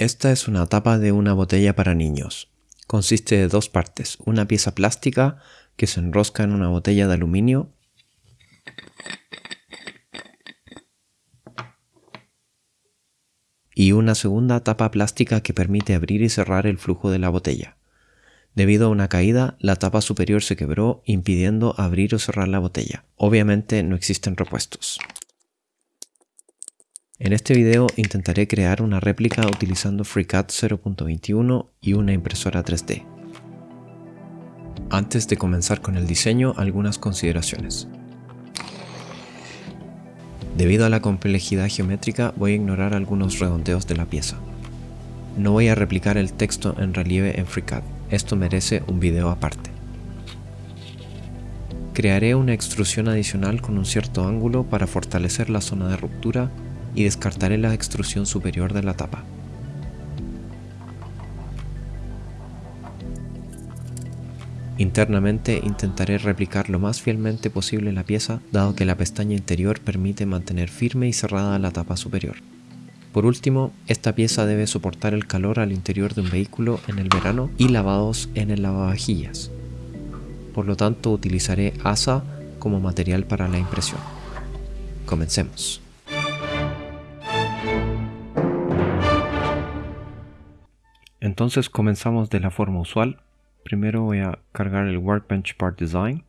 Esta es una tapa de una botella para niños. Consiste de dos partes, una pieza plástica que se enrosca en una botella de aluminio y una segunda tapa plástica que permite abrir y cerrar el flujo de la botella. Debido a una caída, la tapa superior se quebró impidiendo abrir o cerrar la botella. Obviamente no existen repuestos. En este video intentaré crear una réplica utilizando FreeCAD 0.21 y una impresora 3D. Antes de comenzar con el diseño, algunas consideraciones. Debido a la complejidad geométrica, voy a ignorar algunos redondeos de la pieza. No voy a replicar el texto en relieve en FreeCAD, esto merece un video aparte. Crearé una extrusión adicional con un cierto ángulo para fortalecer la zona de ruptura y descartaré la extrusión superior de la tapa. Internamente intentaré replicar lo más fielmente posible la pieza, dado que la pestaña interior permite mantener firme y cerrada la tapa superior. Por último, esta pieza debe soportar el calor al interior de un vehículo en el verano y lavados en el lavavajillas. Por lo tanto, utilizaré asa como material para la impresión. Comencemos. Entonces comenzamos de la forma usual. Primero voy a cargar el Workbench Part Design.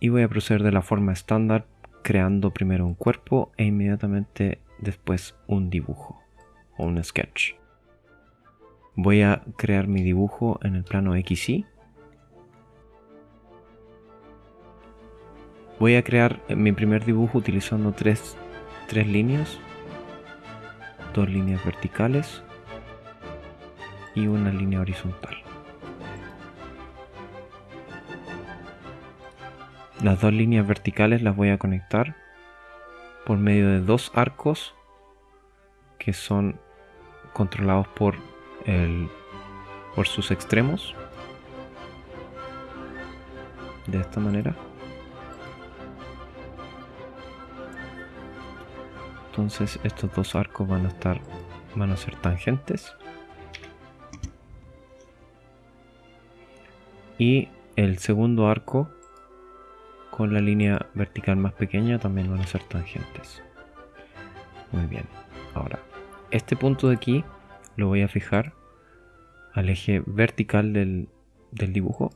Y voy a proceder de la forma estándar creando primero un cuerpo e inmediatamente después un dibujo o un sketch. Voy a crear mi dibujo en el plano XY. Voy a crear mi primer dibujo utilizando tres, tres líneas, dos líneas verticales y una línea horizontal. Las dos líneas verticales las voy a conectar por medio de dos arcos que son controlados por el por sus extremos. De esta manera. Entonces estos dos arcos van a estar van a ser tangentes y el segundo arco con la línea vertical más pequeña también van a ser tangentes. Muy bien. Ahora este punto de aquí lo voy a fijar al eje vertical del, del dibujo.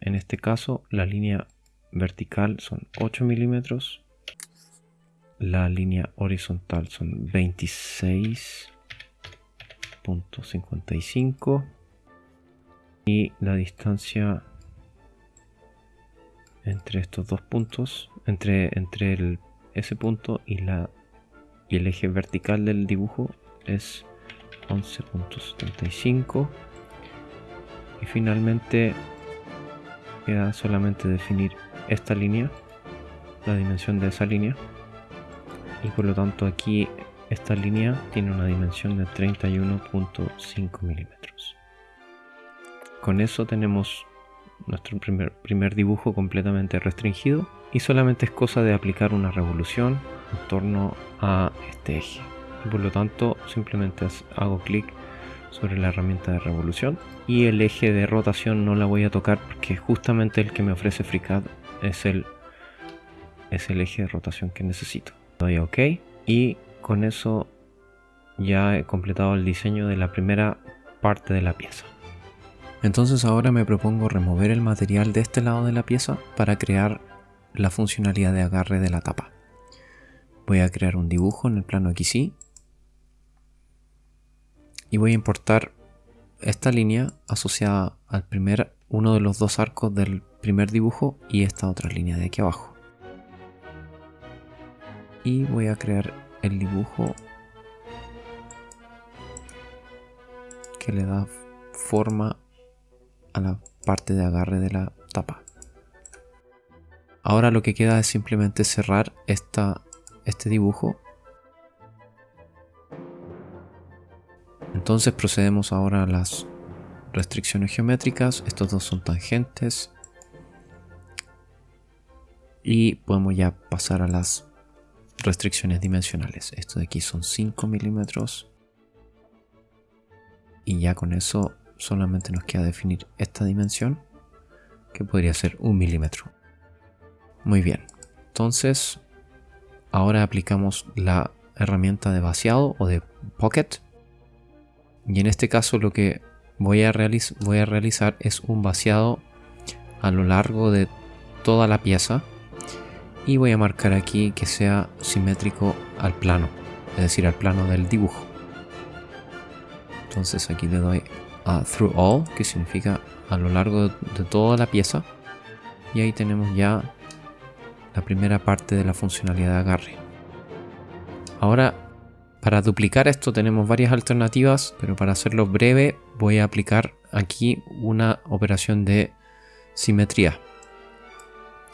En este caso la línea vertical son 8 milímetros la línea horizontal son 26.55 y la distancia entre estos dos puntos, entre, entre ese punto y, la, y el eje vertical del dibujo es 11.75 y finalmente queda solamente definir esta línea, la dimensión de esa línea y por lo tanto aquí esta línea tiene una dimensión de 31.5 milímetros. Con eso tenemos nuestro primer, primer dibujo completamente restringido y solamente es cosa de aplicar una revolución en torno a este eje. Por lo tanto simplemente hago clic sobre la herramienta de revolución y el eje de rotación no la voy a tocar porque justamente el que me ofrece FreeCAD es el, es el eje de rotación que necesito. Doy OK y con eso ya he completado el diseño de la primera parte de la pieza. Entonces ahora me propongo remover el material de este lado de la pieza para crear la funcionalidad de agarre de la tapa. Voy a crear un dibujo en el plano XY y voy a importar esta línea asociada al primer uno de los dos arcos del primer dibujo y esta otra línea de aquí abajo. Y voy a crear el dibujo que le da forma a la parte de agarre de la tapa. Ahora lo que queda es simplemente cerrar esta, este dibujo. Entonces procedemos ahora a las restricciones geométricas. Estos dos son tangentes. Y podemos ya pasar a las restricciones dimensionales. Esto de aquí son 5 milímetros. Y ya con eso solamente nos queda definir esta dimensión, que podría ser un milímetro. Muy bien. Entonces, ahora aplicamos la herramienta de vaciado o de pocket. Y en este caso lo que voy a, voy a realizar es un vaciado a lo largo de toda la pieza y voy a marcar aquí que sea simétrico al plano, es decir, al plano del dibujo. Entonces aquí le doy through all, que significa a lo largo de toda la pieza. Y ahí tenemos ya la primera parte de la funcionalidad de agarre. Ahora, para duplicar esto tenemos varias alternativas, pero para hacerlo breve voy a aplicar aquí una operación de simetría.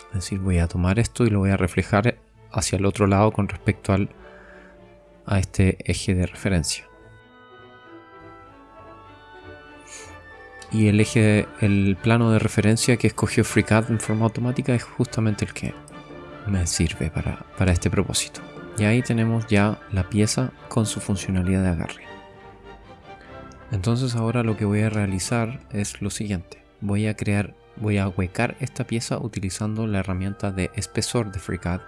Es decir, voy a tomar esto y lo voy a reflejar hacia el otro lado con respecto al, a este eje de referencia. Y el eje, el plano de referencia que escogió FreeCAD en forma automática es justamente el que me sirve para, para este propósito. Y ahí tenemos ya la pieza con su funcionalidad de agarre. Entonces ahora lo que voy a realizar es lo siguiente. Voy a crear voy a huecar esta pieza utilizando la herramienta de espesor de FreeCAD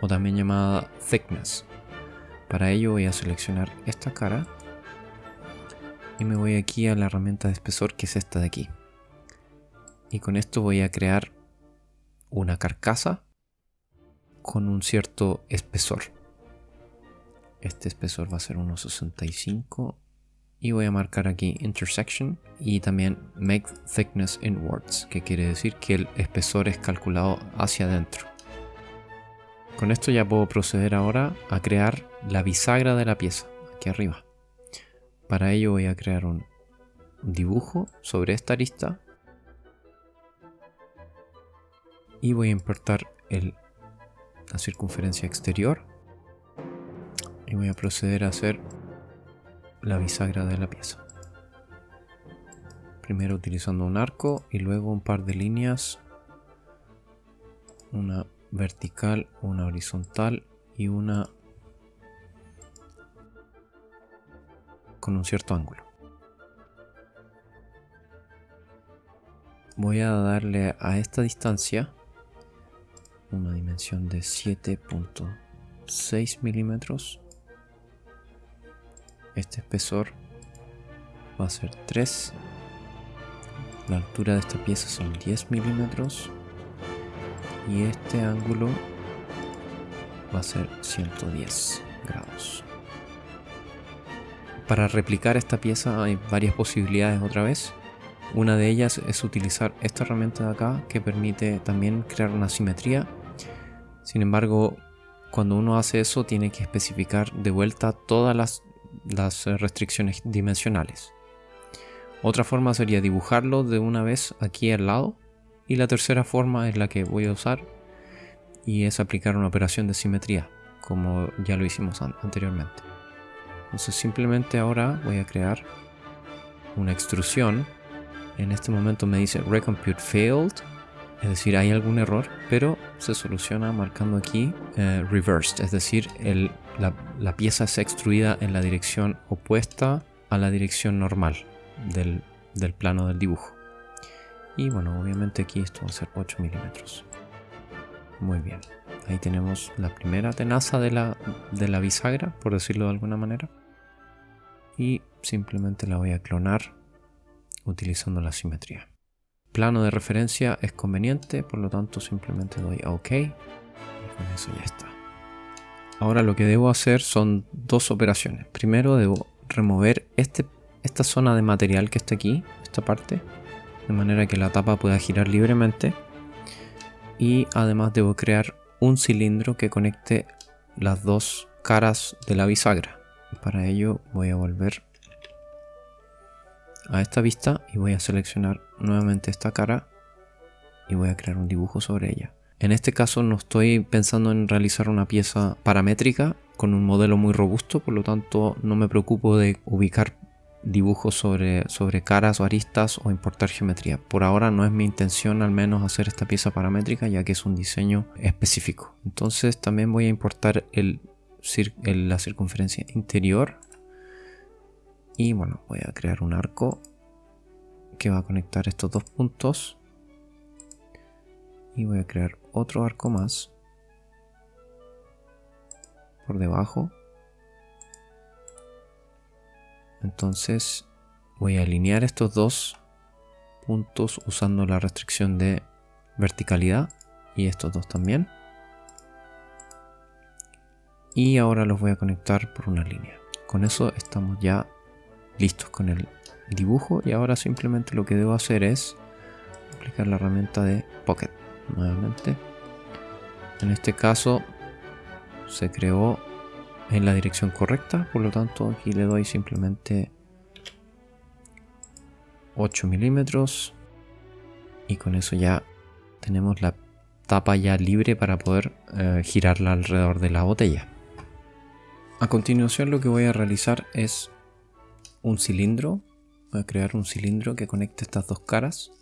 o también llamada Thickness. Para ello voy a seleccionar esta cara y me voy aquí a la herramienta de espesor que es esta de aquí. Y con esto voy a crear una carcasa con un cierto espesor. Este espesor va a ser 1.65 y voy a marcar aquí intersection y también make thickness inwards que quiere decir que el espesor es calculado hacia adentro con esto ya puedo proceder ahora a crear la bisagra de la pieza aquí arriba para ello voy a crear un dibujo sobre esta arista y voy a importar la circunferencia exterior y voy a proceder a hacer la bisagra de la pieza. Primero utilizando un arco y luego un par de líneas. Una vertical, una horizontal y una con un cierto ángulo. Voy a darle a esta distancia una dimensión de 7.6 milímetros. Este espesor va a ser 3 la altura de esta pieza son 10 milímetros. Y este ángulo va a ser 110 grados para replicar esta pieza hay varias posibilidades otra vez una de ellas es utilizar esta herramienta de acá que permite también crear una simetría sin embargo cuando uno hace eso tiene que especificar de vuelta todas las las restricciones dimensionales. Otra forma sería dibujarlo de una vez aquí al lado. Y la tercera forma es la que voy a usar y es aplicar una operación de simetría, como ya lo hicimos anteriormente. Entonces simplemente ahora voy a crear una extrusión. En este momento me dice Recompute Failed es decir, hay algún error, pero se soluciona marcando aquí eh, reversed, es decir, la, pieza es extruida en la dirección opuesta a la dirección normal del, plano del dibujo. Y bueno, obviamente aquí esto va a ser 8 milímetros. Muy bien, ahí tenemos la primera tenaza de la, de la bisagra, por decirlo de alguna manera. Y simplemente la voy a clonar utilizando la simetría plano de referencia es conveniente, por lo tanto simplemente doy a OK con eso ya está. Ahora lo que debo hacer son dos operaciones. Primero debo remover este, esta zona de material que está aquí, esta parte, de manera que la tapa pueda girar libremente. Y además debo crear un cilindro que conecte las dos caras de la bisagra. Para ello voy a volver a esta vista y voy a seleccionar nuevamente esta cara y voy a crear un dibujo sobre ella. En este caso no estoy pensando en realizar una pieza paramétrica con un modelo muy robusto, por lo tanto no me preocupo de ubicar dibujos sobre, sobre caras o aristas o importar geometría. Por ahora no es mi intención al menos hacer esta pieza paramétrica ya que es un diseño específico. Entonces también voy a importar el, la circunferencia interior. Y bueno voy a crear un arco que va a conectar estos dos puntos. Y voy a crear otro arco más por debajo. Entonces voy a alinear estos dos puntos usando la restricción de verticalidad y estos dos también y ahora los voy a conectar por una línea. Con eso estamos ya listos con el dibujo y ahora simplemente lo que debo hacer es aplicar la herramienta de Pocket nuevamente. En este caso se creó en la dirección correcta por lo tanto aquí le doy simplemente 8 milímetros. Y con eso ya tenemos la tapa ya libre para poder eh, girarla alrededor de la botella a continuación lo que voy a realizar es un cilindro. Voy a crear un cilindro que conecte estas dos caras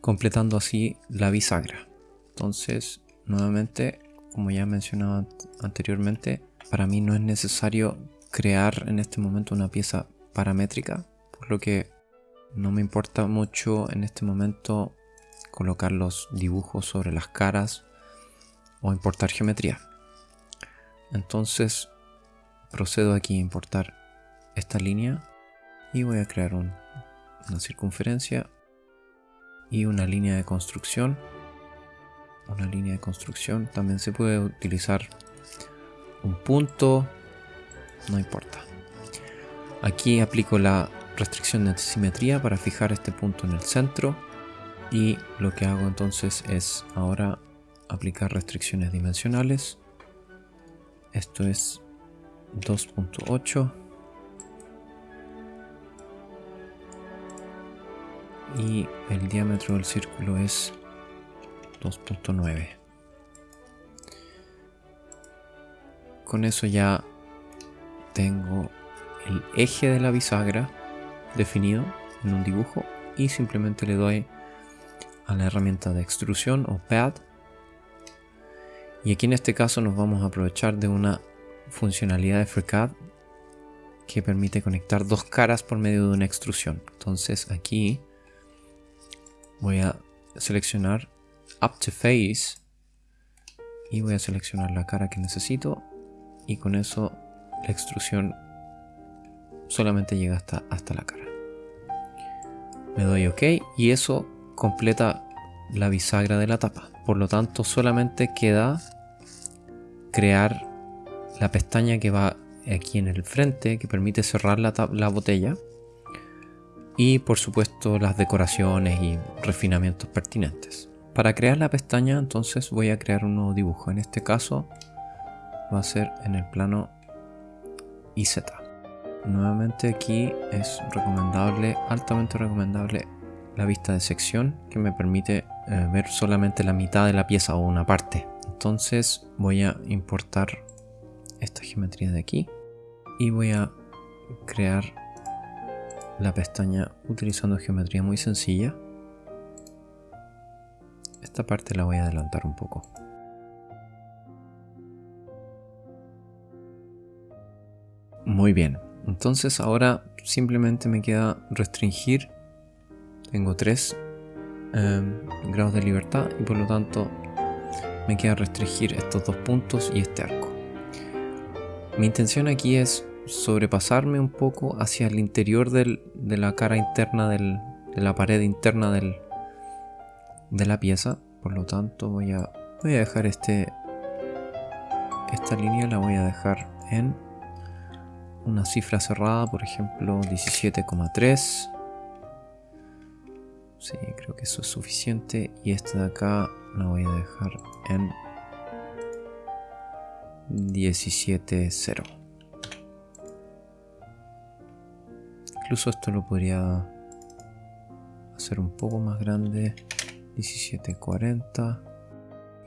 completando así la bisagra. Entonces nuevamente como ya he mencionado anteriormente para mí no es necesario crear en este momento una pieza paramétrica por lo que no me importa mucho en este momento colocar los dibujos sobre las caras o importar geometría. Entonces procedo aquí a importar esta línea y voy a crear una circunferencia y una línea de construcción. Una línea de construcción. También se puede utilizar un punto no importa. Aquí aplico la restricción de simetría para fijar este punto en el centro y lo que hago entonces es ahora aplicar restricciones dimensionales. Esto es 2.8 y el diámetro del círculo es 2.9 con eso ya tengo el eje de la bisagra definido en un dibujo y simplemente le doy a la herramienta de extrusión o pad. Y aquí en este caso nos vamos a aprovechar de una funcionalidad de FreeCAD que permite conectar dos caras por medio de una extrusión entonces aquí voy a seleccionar Up to Face y voy a seleccionar la cara que necesito y con eso la extrusión solamente llega hasta, hasta la cara. Le doy OK y eso completa la bisagra de la tapa. Por lo tanto solamente queda crear la pestaña que va aquí en el frente que permite cerrar la, la botella y por supuesto las decoraciones y refinamientos pertinentes. Para crear la pestaña entonces voy a crear un nuevo dibujo. En este caso va a ser en el plano IZ. Nuevamente aquí es recomendable, altamente recomendable la vista de sección que me permite eh, ver solamente la mitad de la pieza o una parte. Entonces voy a importar esta geometría de aquí y voy a crear la pestaña utilizando geometría muy sencilla. Esta parte la voy a adelantar un poco. Muy bien, entonces ahora simplemente me queda restringir. Tengo tres em, grados de libertad y por lo tanto me queda restringir estos dos puntos y este arco. Mi intención aquí es sobrepasarme un poco hacia el interior de la cara interna de la pared interna del, de la pieza. Por lo tanto voy a, voy a dejar este esta línea la voy a dejar en una cifra cerrada, por ejemplo 17,3. Sí, creo que eso es suficiente. Y esta de acá la voy a dejar en 17,0. Incluso esto lo podría hacer un poco más grande. 1740.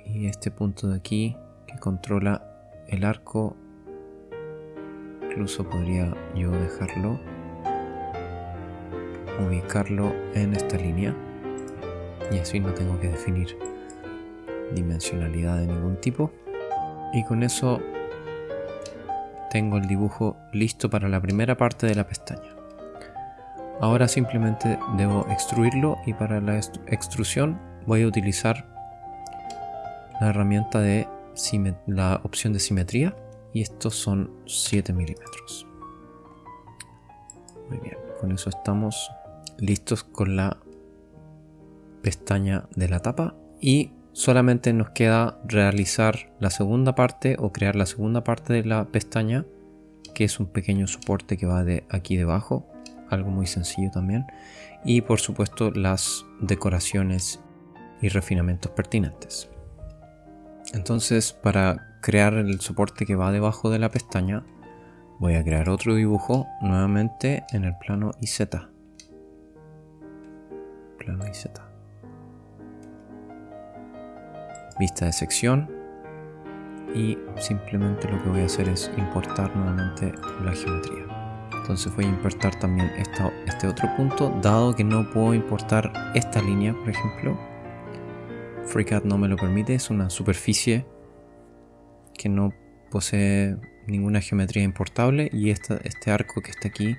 Y este punto de aquí que controla el arco. Incluso podría yo dejarlo ubicarlo en esta línea y así no tengo que definir dimensionalidad de ningún tipo y con eso tengo el dibujo listo para la primera parte de la pestaña. Ahora simplemente debo extruirlo y para la extrusión voy a utilizar la herramienta de la opción de simetría y estos son 7 milímetros. Muy bien con eso estamos listos con la pestaña de la tapa y solamente nos queda realizar la segunda parte o crear la segunda parte de la pestaña que es un pequeño soporte que va de aquí debajo algo muy sencillo también y por supuesto las decoraciones y refinamientos pertinentes. Entonces para crear el soporte que va debajo de la pestaña voy a crear otro dibujo nuevamente en el plano IZ plano IZ vista de sección. Y simplemente lo que voy a hacer es importar nuevamente la geometría. Entonces voy a importar también este otro punto. Dado que no puedo importar esta línea por ejemplo FreeCAD no me lo permite. Es una superficie que no posee ninguna geometría importable y este arco que está aquí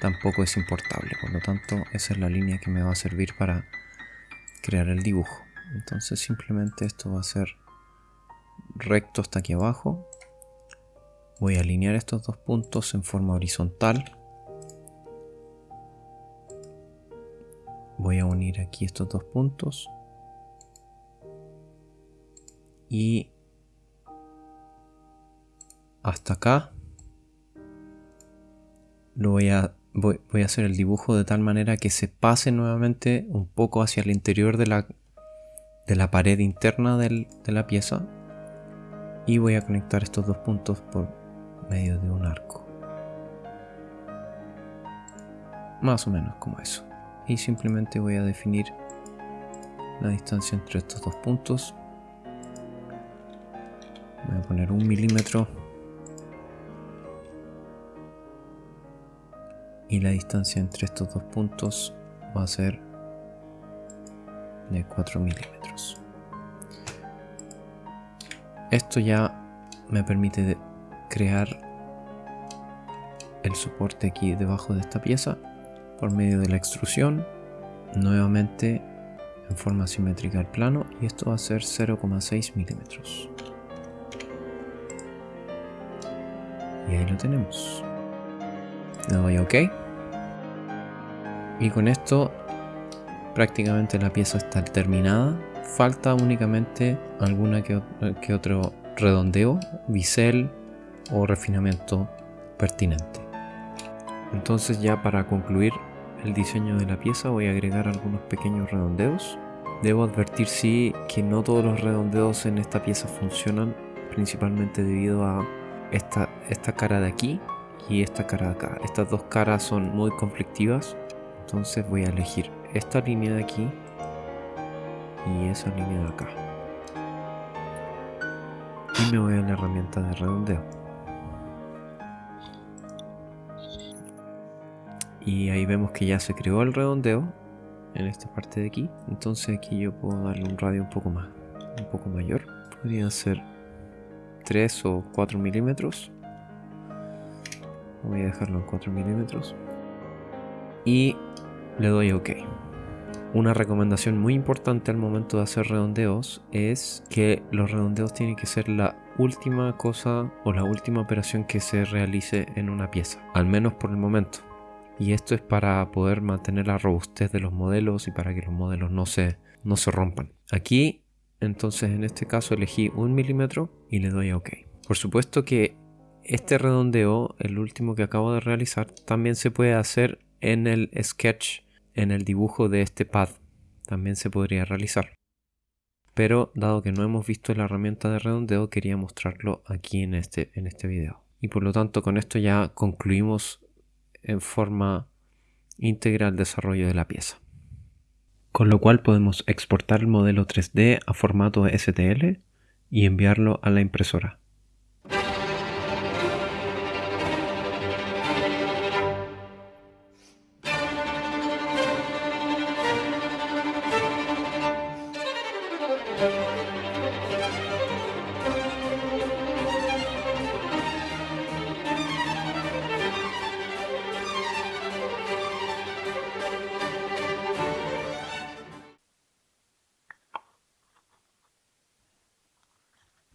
tampoco es importable. Por lo tanto esa es la línea que me va a servir para crear el dibujo entonces simplemente esto va a ser recto hasta aquí abajo. Voy a alinear estos dos puntos en forma horizontal. Voy a unir aquí estos dos puntos. Y hasta acá. Lo voy a voy, a hacer el dibujo de tal manera que se pase nuevamente un poco hacia el interior de la de la pared interna de la pieza y voy a conectar estos dos puntos por medio de un arco. Más o menos como eso. Y simplemente voy a definir la distancia entre estos dos puntos. Voy a poner un milímetro. Y la distancia entre estos dos puntos va a ser de 4 milímetros. Esto ya me permite crear el soporte aquí debajo de esta pieza por medio de la extrusión nuevamente en forma simétrica al plano y esto va a ser 0,6 milímetros. Y ahí lo tenemos. Le doy ok. Y con esto prácticamente la pieza está terminada. Falta únicamente alguna que, otro redondeo, bisel o refinamiento pertinente. Entonces ya para concluir el diseño de la pieza voy a agregar algunos pequeños redondeos. Debo advertir sí que no todos los redondeos en esta pieza funcionan, principalmente debido a esta, esta cara de aquí y esta cara de acá. Estas dos caras son muy conflictivas, entonces voy a elegir esta línea de aquí y esa línea de acá. Y me voy a la herramienta de redondeo. Y ahí vemos que ya se creó el redondeo en esta parte de aquí. Entonces aquí yo puedo darle un radio un poco más, un poco mayor. Podría ser 3 o 4 milímetros. Voy a dejarlo en 4 milímetros. Y le doy OK. Una recomendación muy importante al momento de hacer redondeos es que los redondeos tienen que ser la última cosa o la última operación que se realice en una pieza, al menos por el momento. Y esto es para poder mantener la robustez de los modelos y para que los modelos no se, no se rompan. Aquí, entonces en este caso elegí un milímetro y le doy a OK. Por supuesto que este redondeo, el último que acabo de realizar, también se puede hacer en el sketch en el dibujo de este pad también se podría realizar. Pero dado que no hemos visto la herramienta de redondeo quería mostrarlo aquí en este, en este video. Y por lo tanto con esto ya concluimos en forma íntegra el desarrollo de la pieza. Con lo cual podemos exportar el modelo 3D a formato STL y enviarlo a la impresora.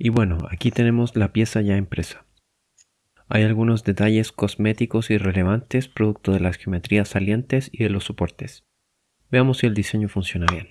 Y bueno, aquí tenemos la pieza ya impresa. Hay algunos detalles cosméticos irrelevantes producto de las geometrías salientes y de los soportes. Veamos si el diseño funciona bien.